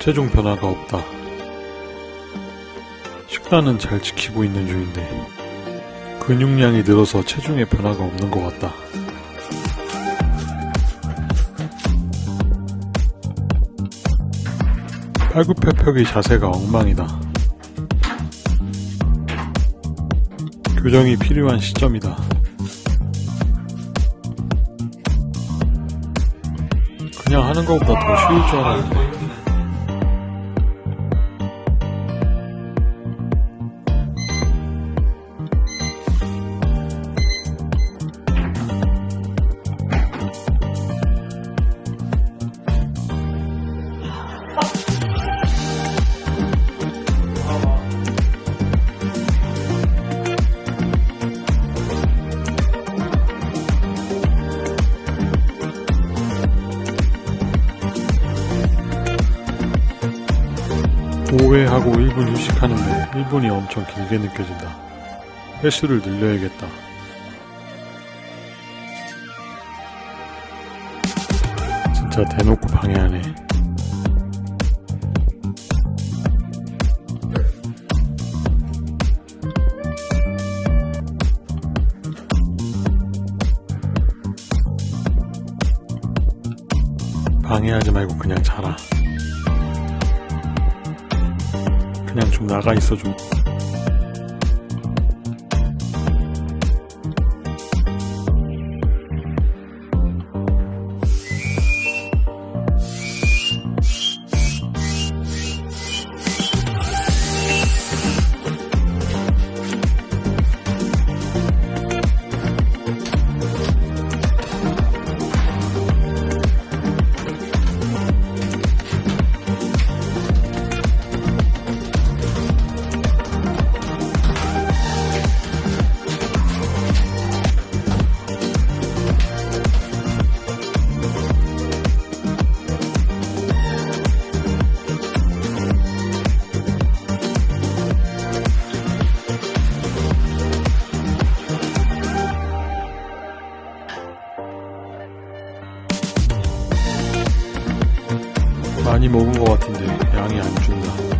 체중 변화가 없다. 식단은 잘 지키고 있는 중인데 근육량이 늘어서 체중에 변화가 없는 것 같다. 팔굽혀펴기 자세가 엉망이다. 교정이 필요한 시점이다. 그냥 하는 것보다 더 쉬울 줄 알았는데. 오회하고 1분 휴식하는데 1분이 엄청 길게 느껴진다. 횟수를 늘려야겠다. 진짜 대놓고 방해하네. 방해하지 말고 그냥 자라. 그냥 좀 나가 있어 좀. 많이 먹은 것 같은데 양이 안 준다.